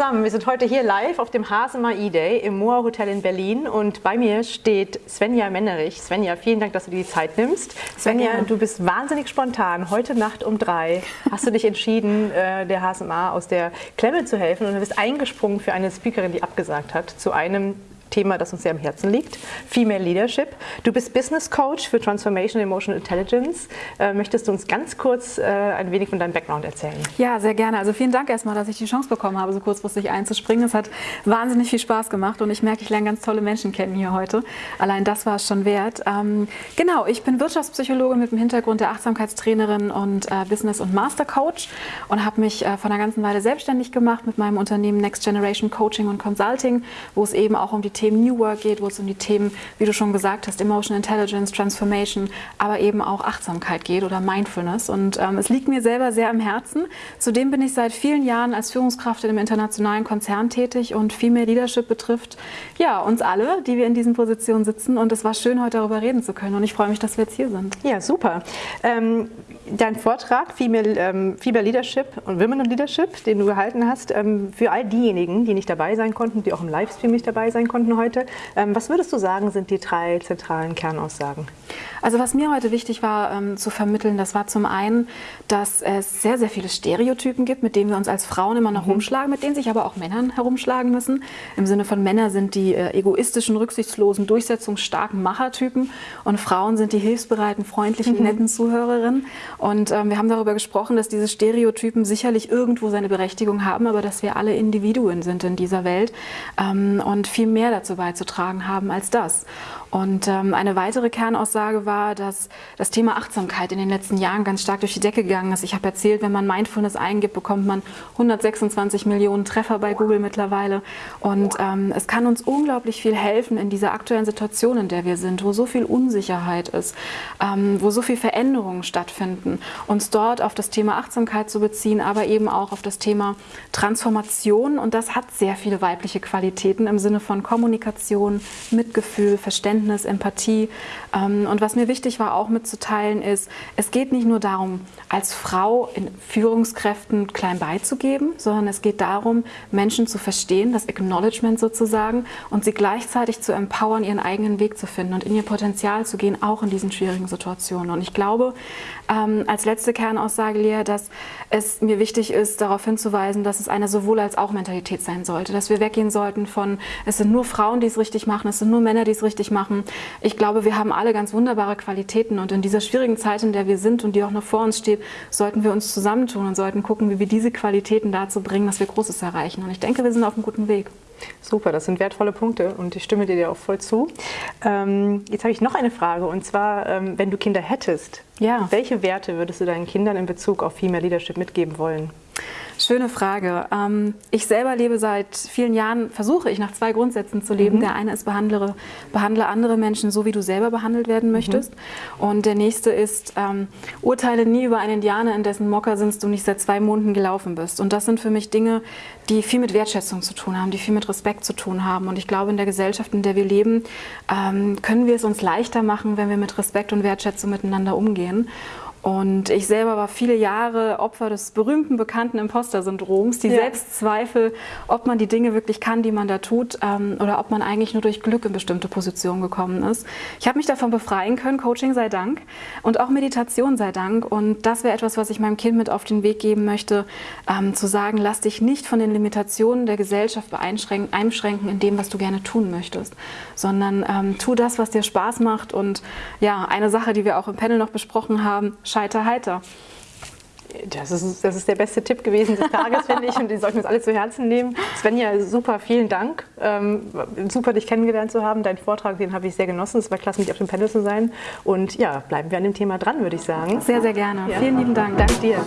zusammen, wir sind heute hier live auf dem Hasema E-Day im Moa Hotel in Berlin und bei mir steht Svenja Mennerich. Svenja, vielen Dank, dass du dir die Zeit nimmst. Svenja, du bist wahnsinnig spontan. Heute Nacht um drei hast du dich entschieden, äh, der HSMA aus der Klemme zu helfen und du bist eingesprungen für eine Speakerin, die abgesagt hat, zu einem Thema, das uns sehr am Herzen liegt, Female Leadership. Du bist Business Coach für Transformation Emotional Intelligence. Äh, möchtest du uns ganz kurz äh, ein wenig von deinem Background erzählen? Ja, sehr gerne. Also vielen Dank erstmal, dass ich die Chance bekommen habe, so kurzfristig einzuspringen. Es hat wahnsinnig viel Spaß gemacht und ich merke, ich lerne ganz tolle Menschen kennen hier heute. Allein das war es schon wert. Ähm, genau, ich bin Wirtschaftspsychologe mit dem Hintergrund der Achtsamkeitstrainerin und äh, Business- und Master Coach und habe mich von einer ganzen Weile selbstständig gemacht mit meinem Unternehmen Next Generation Coaching und Consulting, wo es eben auch um die Themen New Work geht, wo es um die Themen, wie du schon gesagt hast, Emotional Intelligence, Transformation, aber eben auch Achtsamkeit geht oder Mindfulness. Und ähm, es liegt mir selber sehr am Herzen. Zudem bin ich seit vielen Jahren als Führungskraft in einem internationalen Konzern tätig und Female Leadership betrifft ja uns alle, die wir in diesen Positionen sitzen. Und es war schön, heute darüber reden zu können. Und ich freue mich, dass wir jetzt hier sind. Ja, super. Ähm, dein Vortrag Female, ähm, Leadership und Women in Leadership, den du gehalten hast, ähm, für all diejenigen, die nicht dabei sein konnten, die auch im Livestream nicht dabei sein konnten heute. Ähm, was würdest du sagen, sind die drei zentralen Kernaussagen? Also was mir heute wichtig war ähm, zu vermitteln, das war zum einen, dass es sehr, sehr viele Stereotypen gibt, mit denen wir uns als Frauen immer noch mhm. rumschlagen, mit denen sich aber auch Männern herumschlagen müssen. Im Sinne von Männer sind die äh, egoistischen, rücksichtslosen, durchsetzungsstarken Machertypen und Frauen sind die hilfsbereiten, freundlichen, mhm. netten Zuhörerinnen. Und ähm, wir haben darüber gesprochen, dass diese Stereotypen sicherlich irgendwo seine Berechtigung haben, aber dass wir alle Individuen sind in dieser Welt ähm, und viel mehr dazu beizutragen haben als das. Und ähm, eine weitere Kernaussage war, dass das Thema Achtsamkeit in den letzten Jahren ganz stark durch die Decke gegangen ist. Ich habe erzählt, wenn man Mindfulness eingibt, bekommt man 126 Millionen Treffer bei Google mittlerweile. Und ähm, es kann uns unglaublich viel helfen in dieser aktuellen Situation, in der wir sind, wo so viel Unsicherheit ist, ähm, wo so viel Veränderungen stattfinden, uns dort auf das Thema Achtsamkeit zu beziehen, aber eben auch auf das Thema Transformation. Und das hat sehr viele weibliche Qualitäten im Sinne von Kommunikation, Mitgefühl, Verständnis Verständnis, Empathie. Ähm, und was mir wichtig war auch mitzuteilen ist, es geht nicht nur darum, als Frau in Führungskräften klein beizugeben, sondern es geht darum, Menschen zu verstehen, das Acknowledgement sozusagen, und sie gleichzeitig zu empowern, ihren eigenen Weg zu finden und in ihr Potenzial zu gehen, auch in diesen schwierigen Situationen. Und ich glaube, ähm, als letzte Kernaussage, Lea, dass es mir wichtig ist, darauf hinzuweisen, dass es eine sowohl als auch Mentalität sein sollte, dass wir weggehen sollten von, es sind nur Frauen, die es richtig machen, es sind nur Männer, die es richtig machen. Ich glaube, wir haben alle ganz wunderbare Qualitäten und in dieser schwierigen Zeit, in der wir sind und die auch noch vor uns steht, sollten wir uns zusammentun und sollten gucken, wie wir diese Qualitäten dazu bringen, dass wir Großes erreichen. Und ich denke, wir sind auf einem guten Weg. Super, das sind wertvolle Punkte und ich stimme dir auch voll zu. Ähm, jetzt habe ich noch eine Frage und zwar, ähm, wenn du Kinder hättest, ja. welche Werte würdest du deinen Kindern in Bezug auf Female Leadership mitgeben wollen? Schöne Frage. Ähm, ich selber lebe seit vielen Jahren, versuche ich nach zwei Grundsätzen zu leben. Mhm. Der eine ist, behandle, behandle andere Menschen so, wie du selber behandelt werden möchtest. Mhm. Und der nächste ist, ähm, urteile nie über einen Indianer, in dessen Moccasinst du nicht seit zwei Monaten gelaufen bist. Und das sind für mich Dinge, die viel mit Wertschätzung zu tun haben, die viel mit Respekt zu tun haben. Und ich glaube, in der Gesellschaft, in der wir leben, ähm, können wir es uns leichter machen, wenn wir mit Respekt und Wertschätzung miteinander umgehen. Und ich selber war viele Jahre Opfer des berühmten, bekannten Imposter-Syndroms, die ja. Selbstzweifel, ob man die Dinge wirklich kann, die man da tut, ähm, oder ob man eigentlich nur durch Glück in bestimmte Positionen gekommen ist. Ich habe mich davon befreien können, Coaching sei Dank und auch Meditation sei Dank. Und das wäre etwas, was ich meinem Kind mit auf den Weg geben möchte, ähm, zu sagen, lass dich nicht von den Limitationen der Gesellschaft einschränken in dem, was du gerne tun möchtest, sondern ähm, tu das, was dir Spaß macht. Und ja, eine Sache, die wir auch im Panel noch besprochen haben, Scheiter heiter. Das ist, das ist der beste Tipp gewesen des Tages, finde ich, und den sollten wir uns alle zu Herzen nehmen. Svenja, super, vielen Dank. Ähm, super, dich kennengelernt zu haben. Deinen Vortrag, den habe ich sehr genossen. Es war klasse, mit auf dem Panel zu sein. Und ja, bleiben wir an dem Thema dran, würde ich sagen. Sehr, sehr gerne. Ja. Vielen lieben Dank. Danke dir.